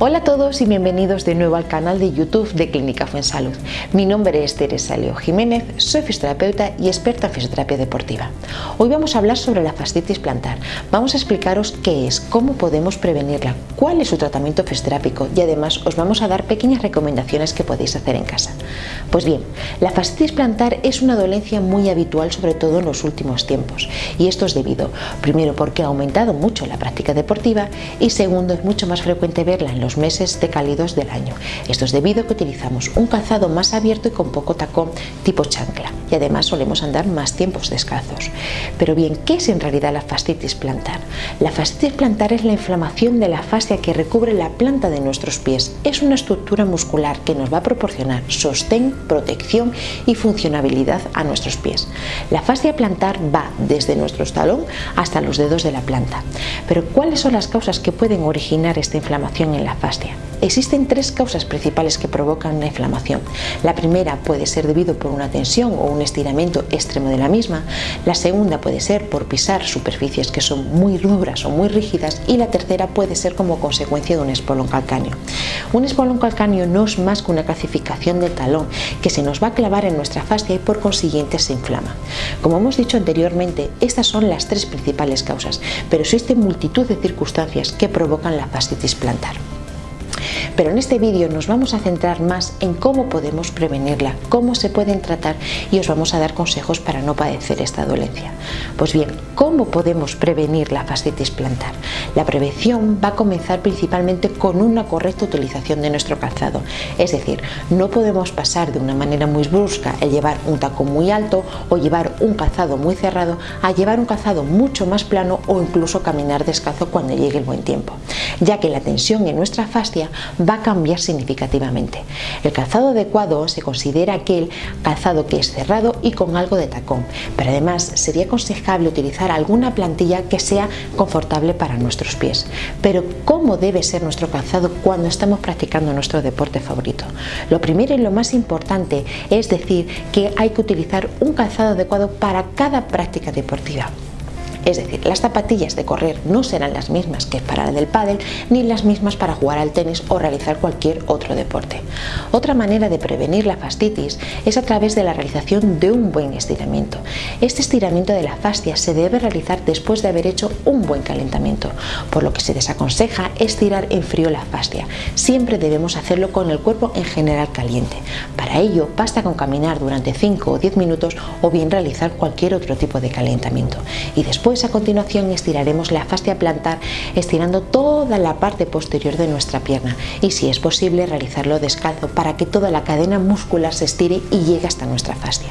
Hola a todos y bienvenidos de nuevo al canal de YouTube de Clínica Fuensalud. Mi nombre es Teresa Leo Jiménez, soy fisioterapeuta y experta en fisioterapia deportiva. Hoy vamos a hablar sobre la fascitis plantar. Vamos a explicaros qué es, cómo podemos prevenirla, cuál es su tratamiento fisioterápico y además os vamos a dar pequeñas recomendaciones que podéis hacer en casa. Pues bien, la fascitis plantar es una dolencia muy habitual sobre todo en los últimos tiempos y esto es debido, primero porque ha aumentado mucho la práctica deportiva y segundo es mucho más frecuente verla en los meses de cálidos del año. Esto es debido a que utilizamos un calzado más abierto y con poco tacón tipo chancla y además solemos andar más tiempos descalzos. Pero bien, ¿qué es en realidad la fascitis plantar? La fascitis plantar es la inflamación de la fascia que recubre la planta de nuestros pies. Es una estructura muscular que nos va a proporcionar sostén, protección y funcionabilidad a nuestros pies. La fascia plantar va desde nuestro talón hasta los dedos de la planta. Pero ¿cuáles son las causas que pueden originar esta inflamación en la fascia? Existen tres causas principales que provocan la inflamación. La primera puede ser debido por una tensión o un estiramiento extremo de la misma. La segunda puede ser por pisar superficies que son muy duras o muy rígidas. Y la tercera puede ser como consecuencia de un espolón calcáneo. Un espolón calcáneo no es más que una calcificación del talón que se nos va a clavar en nuestra fascia y por consiguiente se inflama. Como hemos dicho anteriormente, estas son las tres principales causas, pero existen multitud de circunstancias que provocan la fascitis plantar. Pero en este vídeo nos vamos a centrar más en cómo podemos prevenirla, cómo se pueden tratar y os vamos a dar consejos para no padecer esta dolencia. Pues bien, ¿cómo podemos prevenir la fascitis plantar? La prevención va a comenzar principalmente con una correcta utilización de nuestro calzado. Es decir, no podemos pasar de una manera muy brusca el llevar un tacón muy alto o llevar un calzado muy cerrado a llevar un calzado mucho más plano o incluso caminar descalzo cuando llegue el buen tiempo, ya que la tensión en nuestra fascia va a cambiar significativamente. El calzado adecuado se considera aquel calzado que es cerrado y con algo de tacón, pero además sería aconsejable utilizar alguna plantilla que sea confortable para nuestros pies. Pero ¿cómo debe ser nuestro calzado cuando estamos practicando nuestro deporte favorito? Lo primero y lo más importante es decir que hay que utilizar un calzado adecuado para cada práctica deportiva. Es decir, las zapatillas de correr no serán las mismas que para la del pádel ni las mismas para jugar al tenis o realizar cualquier otro deporte. Otra manera de prevenir la fascitis es a través de la realización de un buen estiramiento. Este estiramiento de la fascia se debe realizar después de haber hecho un buen calentamiento, por lo que se desaconseja estirar en frío la fascia. Siempre debemos hacerlo con el cuerpo en general caliente. Para ello basta con caminar durante 5 o 10 minutos o bien realizar cualquier otro tipo de calentamiento. Y después a continuación estiraremos la fascia plantar estirando toda la parte posterior de nuestra pierna y si es posible realizarlo descalzo para que toda la cadena muscular se estire y llegue hasta nuestra fascia.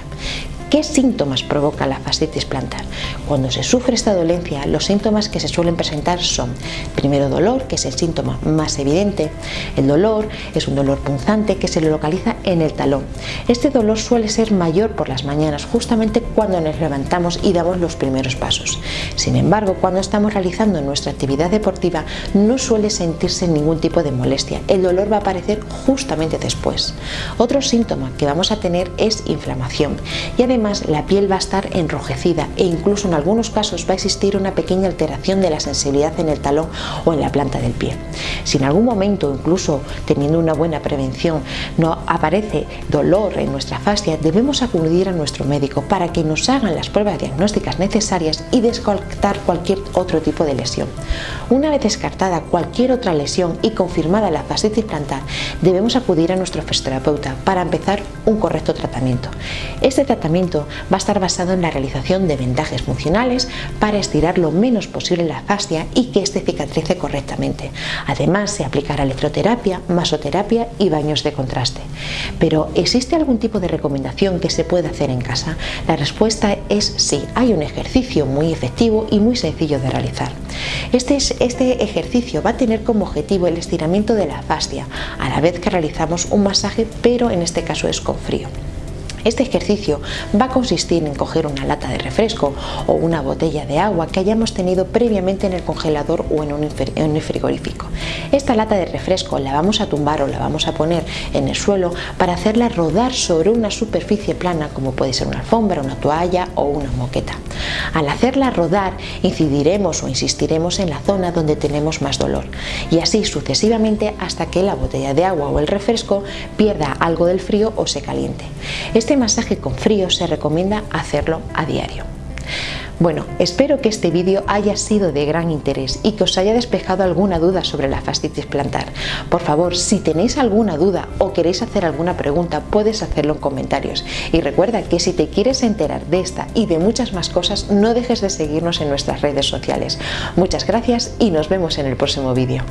¿Qué síntomas provoca la fascitis plantar? Cuando se sufre esta dolencia, los síntomas que se suelen presentar son, primero dolor, que es el síntoma más evidente. El dolor es un dolor punzante que se localiza en el talón. Este dolor suele ser mayor por las mañanas, justamente cuando nos levantamos y damos los primeros pasos. Sin embargo, cuando estamos realizando nuestra actividad deportiva, no suele sentirse ningún tipo de molestia. El dolor va a aparecer justamente después. Otro síntoma que vamos a tener es inflamación y además la piel va a estar enrojecida e incluso en algunos casos va a existir una pequeña alteración de la sensibilidad en el talón o en la planta del pie. Si en algún momento, incluso teniendo una buena prevención, no aparece dolor en nuestra fascia, debemos acudir a nuestro médico para que nos hagan las pruebas diagnósticas necesarias y descartar cualquier otro tipo de lesión. Una vez descartada cualquier otra lesión y confirmada la fascitis plantar, debemos acudir a nuestro fisioterapeuta para empezar un correcto tratamiento. Este tratamiento va a estar basado en la realización de vendajes funcionales para estirar lo menos posible la fascia y que éste cicatrice correctamente. Además se aplicará electroterapia, masoterapia y baños de contraste. Pero ¿existe algún tipo de recomendación que se pueda hacer en casa? La respuesta es sí, hay un ejercicio muy efectivo y muy sencillo de realizar. Este, este ejercicio va a tener como objetivo el estiramiento de la fascia, a la vez que realizamos un masaje, pero en este caso es con frío. Este ejercicio va a consistir en coger una lata de refresco o una botella de agua que hayamos tenido previamente en el congelador o en un frigorífico. Esta lata de refresco la vamos a tumbar o la vamos a poner en el suelo para hacerla rodar sobre una superficie plana como puede ser una alfombra, una toalla o una moqueta. Al hacerla rodar, incidiremos o insistiremos en la zona donde tenemos más dolor y así sucesivamente hasta que la botella de agua o el refresco pierda algo del frío o se caliente. Este masaje con frío se recomienda hacerlo a diario. Bueno, espero que este vídeo haya sido de gran interés y que os haya despejado alguna duda sobre la fascitis plantar. Por favor, si tenéis alguna duda o queréis hacer alguna pregunta, puedes hacerlo en comentarios. Y recuerda que si te quieres enterar de esta y de muchas más cosas, no dejes de seguirnos en nuestras redes sociales. Muchas gracias y nos vemos en el próximo vídeo.